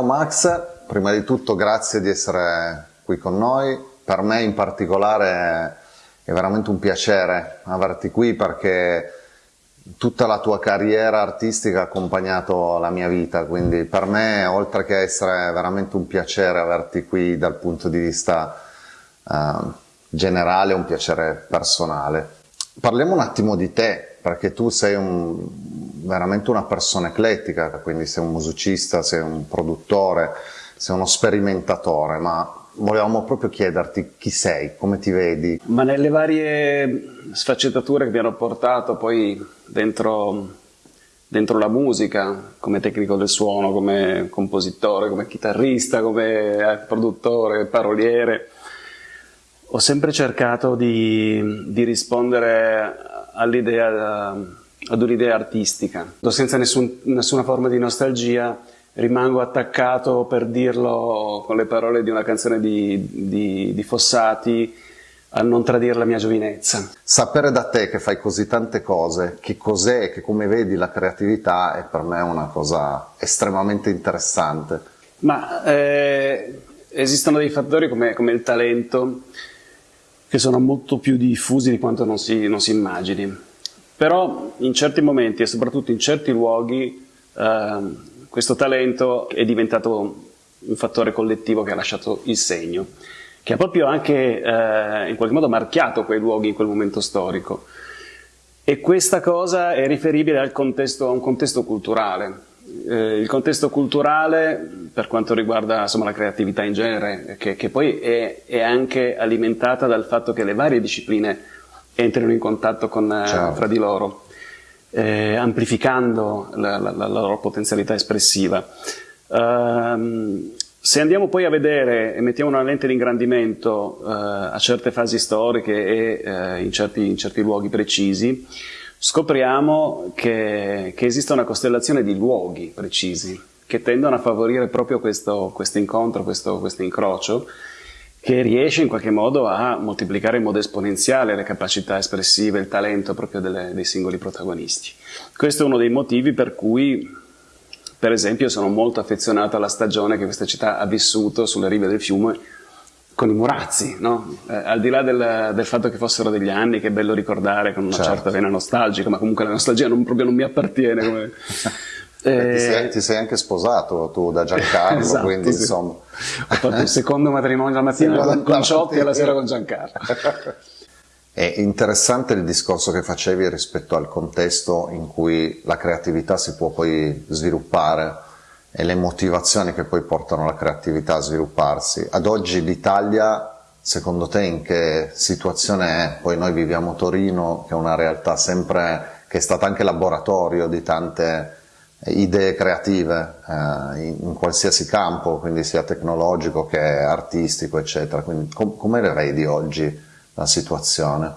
Ciao Max, prima di tutto grazie di essere qui con noi. Per me in particolare è veramente un piacere averti qui perché tutta la tua carriera artistica ha accompagnato la mia vita, quindi per me oltre che essere veramente un piacere averti qui dal punto di vista uh, generale, è un piacere personale. Parliamo un attimo di te, perché tu sei un, veramente una persona eclettica, quindi sei un musicista, sei un produttore, sei uno sperimentatore, ma volevamo proprio chiederti chi sei, come ti vedi. Ma nelle varie sfaccettature che mi hanno portato poi dentro, dentro la musica, come tecnico del suono, come compositore, come chitarrista, come eh, produttore, paroliere, ho sempre cercato di, di rispondere all'idea, ad un'idea artistica, senza nessun, nessuna forma di nostalgia, rimango attaccato per dirlo con le parole di una canzone di, di, di Fossati a non tradire la mia giovinezza. Sapere da te che fai così tante cose, che cos'è e che come vedi la creatività è per me una cosa estremamente interessante. Ma eh, esistono dei fattori come, come, il talento che sono molto più diffusi di quanto non si, non si immagini. Però in certi momenti e soprattutto in certi luoghi eh, questo talento è diventato un fattore collettivo che ha lasciato il segno, che ha proprio anche eh, in qualche modo marchiato quei luoghi in quel momento storico. E questa cosa è riferibile contesto, a un contesto culturale. Eh, il contesto culturale, per quanto riguarda insomma, la creatività in genere, che, che poi è, è, anche alimentata dal fatto che le varie discipline entrino in contatto con, eh, fra di loro eh, amplificando la, la, la, loro potenzialità espressiva. Um, se andiamo poi a vedere e mettiamo una lente di ingrandimento uh, a certe fasi storiche e uh, in, certi, in, certi, luoghi precisi, scopriamo che, che, esiste una costellazione di luoghi precisi che tendono a favorire proprio questo, questo incontro, questo, questo incrocio, che riesce in qualche modo a moltiplicare in modo esponenziale le capacità espressive, il talento proprio delle, dei singoli protagonisti. Questo è uno dei motivi per cui, per esempio, sono molto affezionato alla stagione che questa città ha vissuto sulle rive del fiume con i Murazzi, no? eh, al di là del, del, fatto che fossero degli anni, che è bello ricordare con una certo. certa vena nostalgica, ma comunque la nostalgia non, proprio non mi appartiene come... Eh, ti, sei, ti, sei, anche sposato tu da Giancarlo, esatto, quindi sì. insomma... Ho fatto il secondo matrimonio la mattina sì, con, con Ciotti e la sera con Giancarlo. È interessante il discorso che facevi rispetto al contesto in cui la creatività si può poi sviluppare e le motivazioni che poi portano la creatività a svilupparsi. Ad oggi l'Italia, secondo te, in che situazione è? Poi noi viviamo Torino, che è una realtà sempre, che è stata anche laboratorio di tante idee creative eh, in, in, qualsiasi campo, quindi sia tecnologico che artistico, eccetera. Quindi com come vedi oggi la situazione?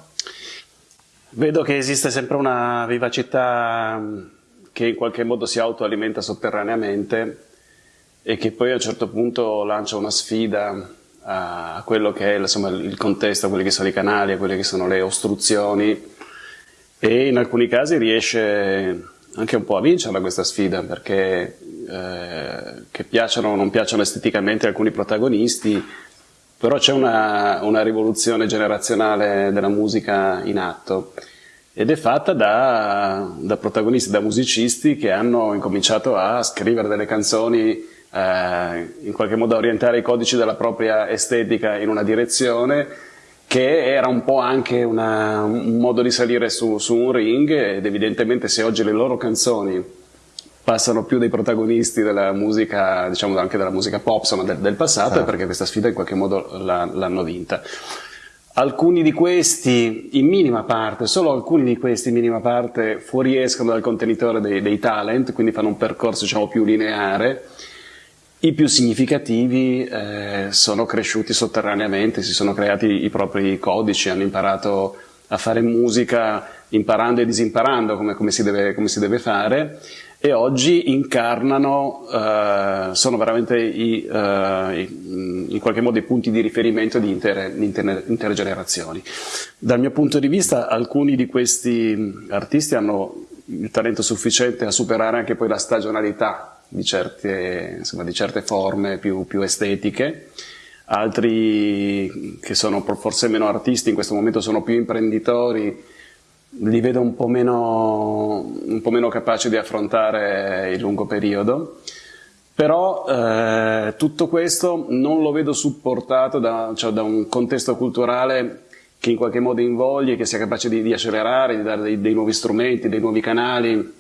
Vedo che esiste sempre una vivacità mm, che in qualche modo si autoalimenta sotterraneamente e che poi a un certo punto lancia una sfida a quello che è insomma, il contesto, a quelli che sono i canali, a quelle che sono le ostruzioni e in alcuni casi riesce anche un po' a vincerla questa sfida perché eh, che piacciono o non piacciono esteticamente alcuni protagonisti però c'è una, una, rivoluzione generazionale della musica in atto. Ed è fatta da, da, protagonisti, da musicisti che hanno incominciato a scrivere delle canzoni eh, in qualche modo a orientare i codici della propria estetica in una direzione che era un po' anche una, un modo di salire su, su un ring ed evidentemente se oggi le loro canzoni passano più dei protagonisti della musica, diciamo anche della musica pop, insomma del, del passato, certo. è perché questa sfida in qualche modo l'hanno vinta. Alcuni di questi, in minima parte, solo alcuni di questi in minima parte fuoriescono dal contenitore dei, dei talent, quindi fanno un percorso diciamo più lineare, i più significativi eh, sono cresciuti sotterraneamente, si sono creati i propri codici, hanno imparato a fare musica imparando e disimparando come, come, si, deve, come si, deve, fare e oggi incarnano, eh, sono veramente i, eh, in qualche modo i punti di riferimento di intere, intere, intere generazioni. Dal mio punto di vista alcuni di questi artisti hanno il talento sufficiente a superare anche poi la stagionalità di certe, insomma, di certe forme più, più, estetiche, altri che sono forse meno artisti, in questo momento sono più imprenditori, li vedo un po' meno, un po meno capaci di affrontare il lungo periodo. Però eh, tutto questo non lo vedo supportato da, cioè, da, un contesto culturale che in qualche modo invogli, che sia capace di, di accelerare, di dare dei, dei, nuovi strumenti, dei nuovi canali.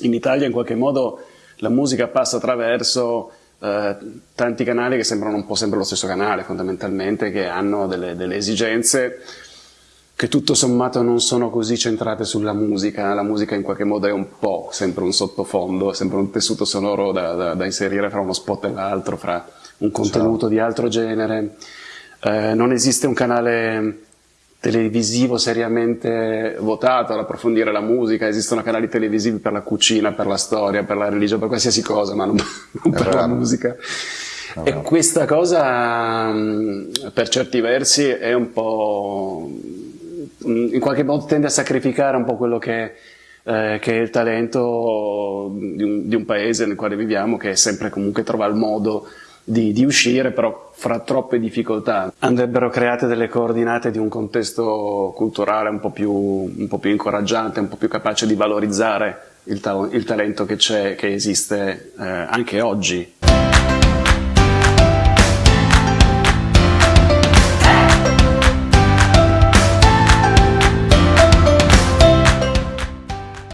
In Italia in qualche modo la musica passa attraverso eh, tanti canali che sembrano un po' sempre lo stesso canale fondamentalmente, che hanno delle, delle esigenze che tutto sommato non sono così centrate sulla musica, la musica in qualche modo è un po' sempre un sottofondo, sempre un tessuto sonoro da, da, da inserire fra uno spot e l'altro, fra un contenuto Ciao. di altro genere. Eh, non esiste un canale televisivo seriamente votato ad approfondire la musica, esistono canali televisivi per la cucina, per la storia, per la religione, per qualsiasi cosa, ma non, non per la musica. E questa cosa per certi versi è un po' in qualche modo tende a sacrificare un po' quello che, eh, che è il talento di un, di un, paese nel quale viviamo, che sempre comunque trova il modo di, di, uscire, però fra troppe difficoltà. Andrebbero create delle coordinate di un contesto culturale un po' più, un po più incoraggiante, un po' più capace di valorizzare il, ta il talento che che esiste eh, anche oggi